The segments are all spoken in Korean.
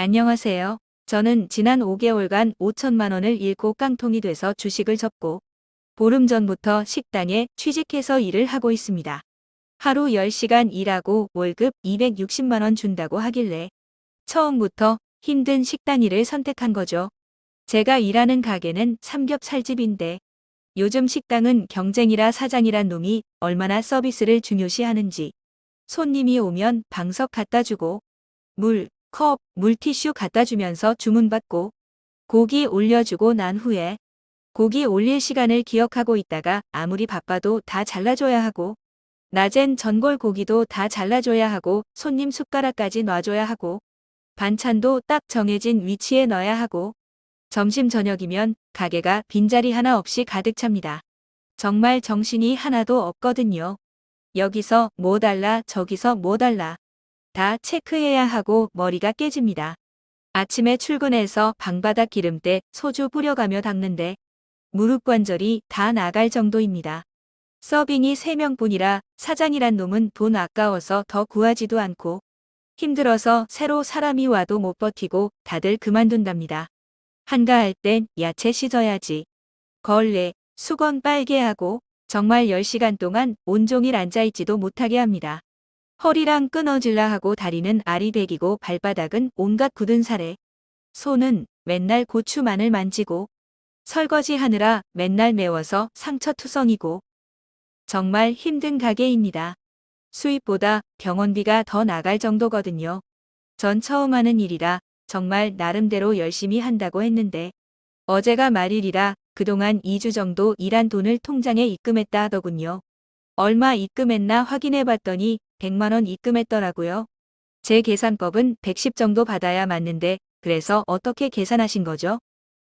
안녕하세요. 저는 지난 5개월간 5천만 원을 잃고 깡통이 돼서 주식을 접고 보름 전부터 식당에 취직해서 일을 하고 있습니다. 하루 10시간 일하고 월급 260만 원 준다고 하길래 처음부터 힘든 식당 일을 선택한 거죠. 제가 일하는 가게는 삼겹살집인데 요즘 식당은 경쟁이라 사장이란 놈이 얼마나 서비스를 중요시하는지 손님이 오면 방석 갖다 주고 물, 컵, 물티슈 갖다 주면서 주문받고 고기 올려주고 난 후에 고기 올릴 시간을 기억하고 있다가 아무리 바빠도 다 잘라줘야 하고 낮엔 전골 고기도 다 잘라줘야 하고 손님 숟가락까지 놔줘야 하고 반찬도 딱 정해진 위치에 넣어야 하고 점심 저녁이면 가게가 빈자리 하나 없이 가득 찹니다. 정말 정신이 하나도 없거든요. 여기서 뭐 달라 저기서 뭐 달라 다 체크해야 하고 머리가 깨집니다. 아침에 출근해서 방바닥 기름때 소주 뿌려가며 닦는데 무릎 관절이 다 나갈 정도입니다. 서빙이 3명뿐이라 사장이란 놈은 돈 아까워서 더 구하지도 않고 힘들어서 새로 사람이 와도 못 버티고 다들 그만둔답니다. 한가할 땐 야채 씻어야지. 걸레, 수건 빨개 하고 정말 10시간 동안 온종일 앉아있지도 못하게 합니다. 허리랑 끊어질라 하고 다리는 아리백이고 발바닥은 온갖 굳은 살에 손은 맨날 고추만을 만지고 설거지 하느라 맨날 매워서 상처투성이고 정말 힘든 가게입니다. 수입보다 병원비가 더 나갈 정도거든요. 전 처음 하는 일이라 정말 나름대로 열심히 한다고 했는데 어제가 말일이라 그동안 2주 정도 일한 돈을 통장에 입금했다 하더군요. 얼마 입금했나 확인해 봤더니 100만원 입금했더라고요. 제 계산법은 110 정도 받아야 맞는데 그래서 어떻게 계산하신 거죠?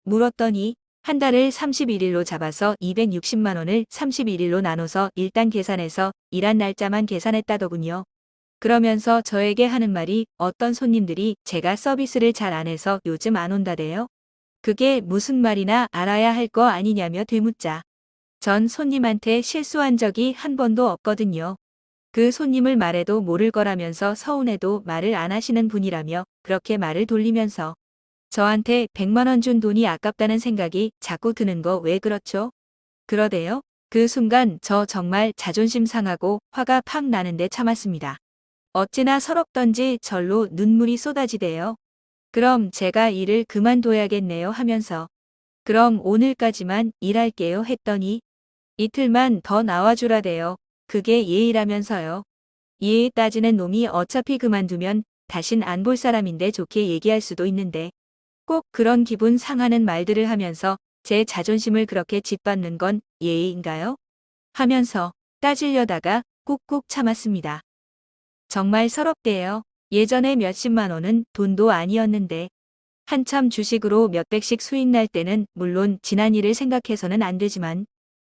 물었더니 한 달을 31일로 잡아서 260만원을 31일로 나눠서 일단 계산해서 일한 날짜만 계산했다더군요. 그러면서 저에게 하는 말이 어떤 손님들이 제가 서비스를 잘 안 해서 요즘 안 온다대요. 그게 무슨 말이나 알아야 할 거 아니냐며 되묻자. 전 손님한테 실수한 적이 한 번도 없거든요. 그 손님을 말해도 모를 거라면서 서운해도 말을 안 하시는 분이라며 그렇게 말을 돌리면서 저한테 100만원 준 돈이 아깝다는 생각이 자꾸 드는 거 왜 그렇죠? 그러대요. 그 순간 저 정말 자존심 상하고 화가 팍 나는데 참았습니다. 어찌나 서럽던지 절로 눈물이 쏟아지대요. 그럼 제가 일을 그만둬야겠네요 하면서 그럼 오늘까지만 일할게요 했더니 이틀만 더 나와주라대요. 그게 예의라면서요. 예의 따지는 놈이 어차피 그만두면 다신 안 볼 사람인데 좋게 얘기할 수도 있는데 꼭 그런 기분 상하는 말들을 하면서 제 자존심을 그렇게 짓밟는 건 예의인가요? 하면서 따지려다가 꾹꾹 참았습니다. 정말 서럽대요. 예전에 몇십만 원은 돈도 아니었는데 한참 주식으로 몇백씩 수익 날 때는 물론 지난 일을 생각해서는 안 되지만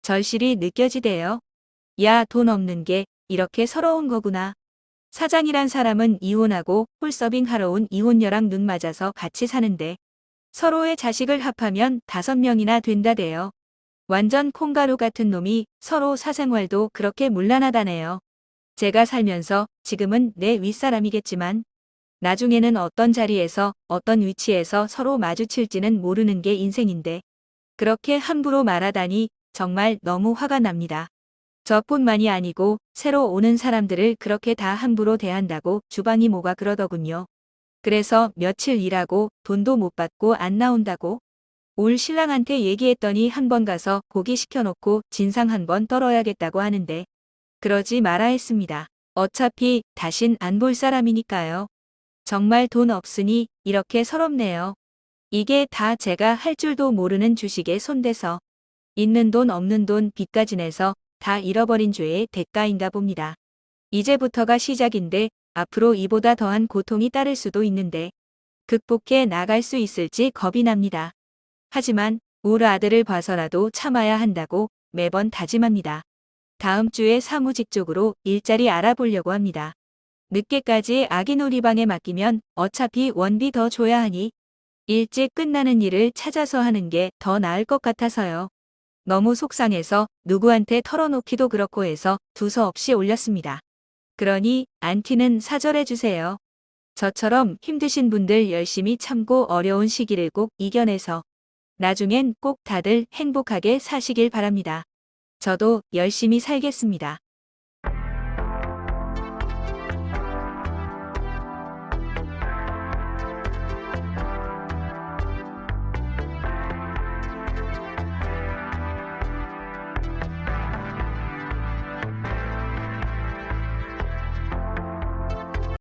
절실히 느껴지대요. 야, 돈 없는 게 이렇게 서러운 거구나. 사장이란 사람은 이혼하고 홀서빙 하러 온 이혼녀랑 눈 맞아서 같이 사는데 서로의 자식을 합하면 다섯 명이나 된다대요. 완전 콩가루 같은 놈이 서로 사생활도 그렇게 문란하다네요. 제가 살면서 지금은 내 윗사람이겠지만 나중에는 어떤 자리에서 어떤 위치에서 서로 마주칠지는 모르는 게 인생인데 그렇게 함부로 말하다니 정말 너무 화가 납니다. 저뿐만이 아니고 새로 오는 사람들을 그렇게 다 함부로 대한다고 주방이 뭐가 그러더군요. 그래서 며칠 일하고 돈도 못 받고 안 나온다고 올 신랑한테 얘기했더니 한 번 가서 고기 시켜놓고 진상 한 번 떨어야겠다고 하는데 그러지 마라 했습니다. 어차피 다신 안 볼 사람이니까요. 정말 돈 없으니 이렇게 서럽네요. 이게 다 제가 할 줄도 모르는 주식에 손대서 있는 돈 없는 돈 빚까지 내서 다 잃어버린 죄의 대가인가 봅니다. 이제부터가 시작인데 앞으로 이보다 더한 고통이 따를 수도 있는데 극복해 나갈 수 있을지 겁이 납니다. 하지만 울 아들을 봐서라도 참아야 한다고 매번 다짐합니다. 다음 주에 사무직 쪽으로 일자리 알아보려고 합니다. 늦게까지 아기 놀이방에 맡기면 어차피 원비 더 줘야 하니 일찍 끝나는 일을 찾아서 하는 게 더 나을 것 같아서요. 너무 속상해서 누구한테 털어놓기도 그렇고 해서 두서없이 올렸습니다. 그러니 안티는 사절해주세요. 저처럼 힘드신 분들 열심히 참고 어려운 시기를 꼭 이겨내서 나중엔 꼭 다들 행복하게 사시길 바랍니다. 저도 열심히 살겠습니다.